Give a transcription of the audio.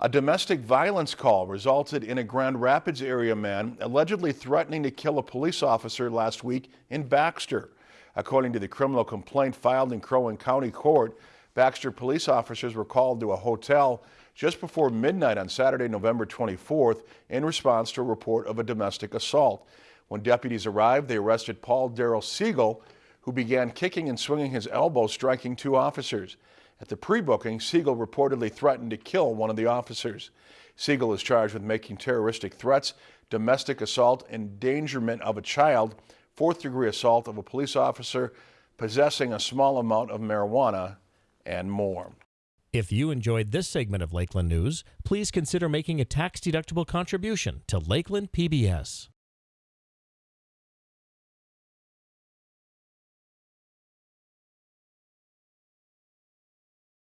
A domestic violence call resulted in a Grand Rapids area man allegedly threatening to kill a police officer last week in Baxter. According to the criminal complaint filed in Crow Wing County Court, Baxter police officers were called to a hotel just before midnight on Saturday, November 24th in response to a report of a domestic assault. When deputies arrived, they arrested Paul Darrell Siegel, who began kicking and swinging his elbow, striking two officers. At the pre-booking, Siegel reportedly threatened to kill one of the officers. Siegel is charged with making terroristic threats, domestic assault, endangerment of a child, fourth degree assault of a police officer, possessing a small amount of marijuana, and more. If you enjoyed this segment of Lakeland News, please consider making a tax-deductible contribution to Lakeland PBS.